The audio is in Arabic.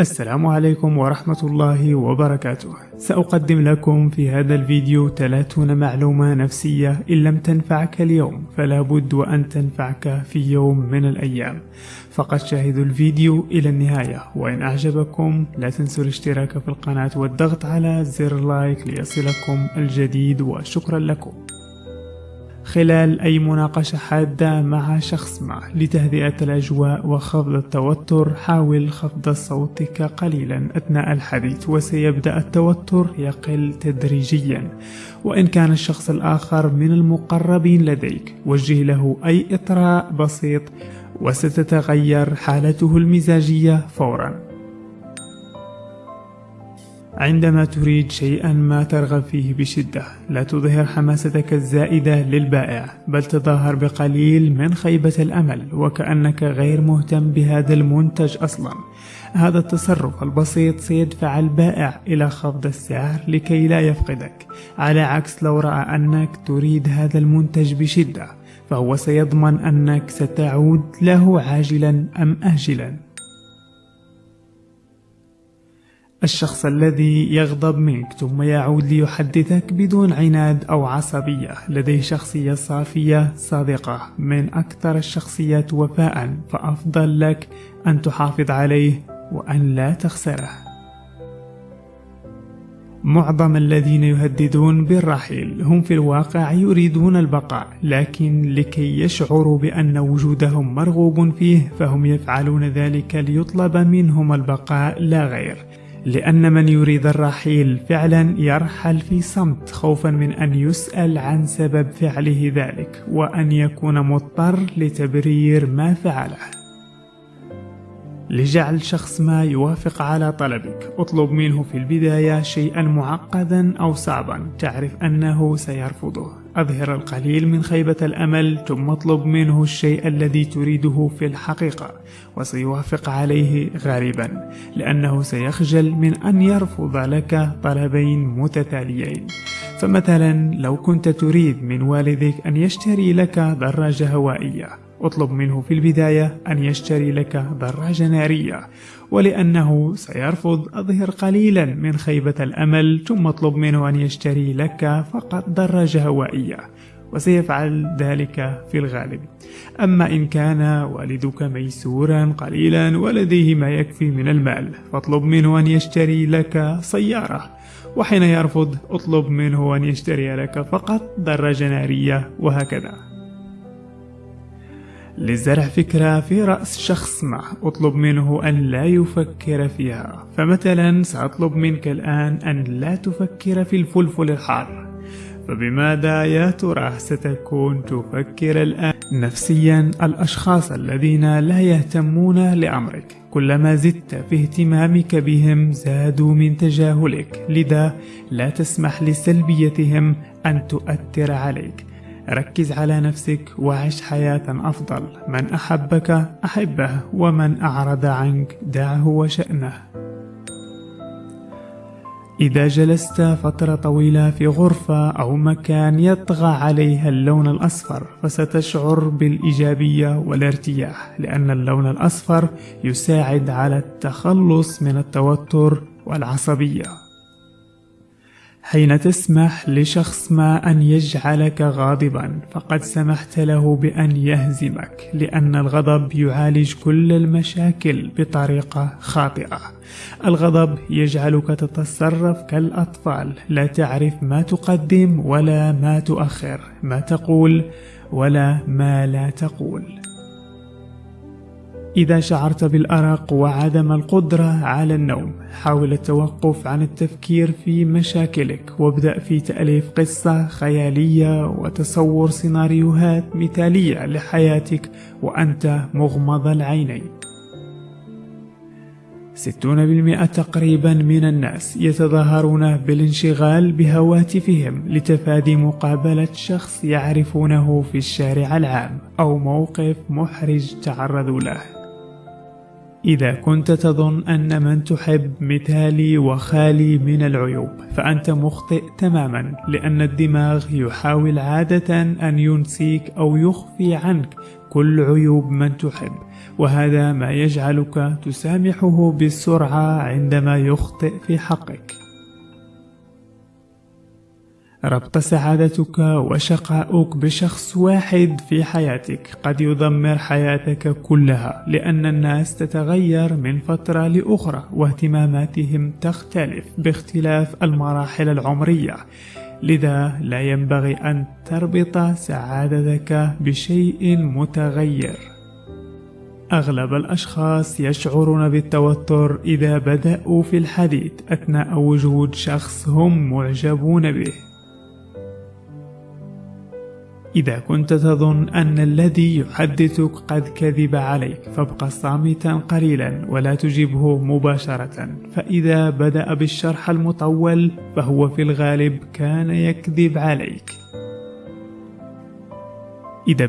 السلام عليكم ورحمة الله وبركاته. سأقدم لكم في هذا الفيديو 30 معلومة نفسية إن لم تنفعك اليوم فلا بد وأن تنفعك في يوم من الأيام. فقط شاهدوا الفيديو إلى النهاية وإن أعجبكم لا تنسوا الاشتراك في القناة والضغط على زر لايك ليصلكم الجديد وشكرا لكم. خلال أي مناقشة حادة مع شخص ما لتهدئة الأجواء وخفض التوتر حاول خفض صوتك قليلا أثناء الحديث وسيبدأ التوتر يقل تدريجيا. وإن كان الشخص الآخر من المقربين لديك وجه له أي إطراء بسيط وستتغير حالته المزاجية فوراً. عندما تريد شيئا ما ترغب فيه بشدة لا تظهر حماستك الزائدة للبائع بل تظاهر بقليل من خيبة الأمل وكأنك غير مهتم بهذا المنتج أصلا. هذا التصرف البسيط سيدفع البائع إلى خفض السعر لكي لا يفقدك. على عكس لو رأى أنك تريد هذا المنتج بشدة فهو سيضمن أنك ستعود له عاجلا أم آجلا. الشخص الذي يغضب منك ثم يعود ليحدثك بدون عناد أو عصبية. لديه شخصية صافية صادقة. من أكثر الشخصيات وفاء فأفضل لك أن تحافظ عليه وأن لا تخسره. معظم الذين يهددون بالرحيل هم في الواقع يريدون البقاء لكن لكي يشعروا بأن وجودهم مرغوب فيه فهم يفعلون ذلك ليطلب منهم البقاء لا غير. لأن من يريد الرحيل فعلا يرحل في صمت خوفا من أن يسأل عن سبب فعله ذلك وأن يكون مضطر لتبرير ما فعله. لجعل شخص ما يوافق على طلبك. اطلب منه في البداية شيئا معقدا أو صعبا. تعرف أنه سيرفضه. أظهر القليل من خيبة الأمل ثم اطلب منه الشيء الذي تريده في الحقيقة وسيوافق عليه غالبا لأنه سيخجل من أن يرفض لك طلبين متتاليين. فمثلا لو كنت تريد من والدك أن يشتري لك دراجة هوائية اطلب منه في البداية أن يشتري لك دراجة نارية ولأنه سيرفض أظهر قليلا من خيبة الأمل ثم اطلب منه أن يشتري لك فقط دراجة هوائية وسيفعل ذلك في الغالب. أما إن كان والدك ميسورا قليلا ولديه ما يكفي من المال فاطلب منه أن يشتري لك سيارة. وحين يرفض اطلب منه أن يشتري لك فقط دراجة نارية وهكذا. لزرع فكرة في رأس شخص ما اطلب منه أن لا يفكر فيها. فمثلا سأطلب منك الآن أن لا تفكر في الفلفل الحار. فبماذا يا ترى ستكون تفكر الآن؟ نفسيا الأشخاص الذين لا يهتمون لأمرك كلما زدت في اهتمامك بهم زادوا من تجاهلك. لذا لا تسمح لسلبيتهم أن تؤثر عليك. ركز على نفسك وعش حياة أفضل. من أحبك أحبه ومن أعرض عنك دعه وشأنه. إذا جلست فترة طويلة في غرفة أو مكان يطغى عليها اللون الأصفر فستشعر بالإيجابية والارتياح لأن اللون الأصفر يساعد على التخلص من التوتر والعصبية. حين تسمح لشخص ما أن يجعلك غاضبا فقد سمحت له بأن يهزمك لأن الغضب يعالج كل المشاكل بطريقة خاطئة. الغضب يجعلك تتصرف كالأطفال لا تعرف ما تقدم ولا ما تؤخر ما تقول ولا ما لا تقول. إذا شعرت بالأرق وعدم القدرة على النوم حاول التوقف عن التفكير في مشاكلك وابدأ في تأليف قصة خيالية وتصور سيناريوهات مثالية لحياتك وأنت مغمض العينين. ستون بالمئة تقريبا من الناس يتظاهرون بالانشغال بهواتفهم لتفادي مقابلة شخص يعرفونه في الشارع العام أو موقف محرج تعرضوا له. إذا كنت تظن أن من تحب مثالي وخالي من العيوب فأنت مخطئ تماما لأن الدماغ يحاول عادة أن ينسيك أو يخفي عنك كل عيوب من تحب وهذا ما يجعلك تسامحه بسرعة عندما يخطئ في حقك. ربط سعادتك وشقاؤك بشخص واحد في حياتك قد يدمر حياتك كلها لأن الناس تتغير من فترة لأخرى واهتماماتهم تختلف باختلاف المراحل العمرية. لذا لا ينبغي أن تربط سعادتك بشيء متغير. أغلب الأشخاص يشعرون بالتوتر إذا بدأوا في الحديث أثناء وجود شخص هم معجبون به. إذا كنت تظن أن الذي يحدثك قد كذب عليك فابق صامتا قليلا ولا تجبه مباشرة. فإذا بدأ بالشرح المطول فهو في الغالب كان يكذب عليك. إذا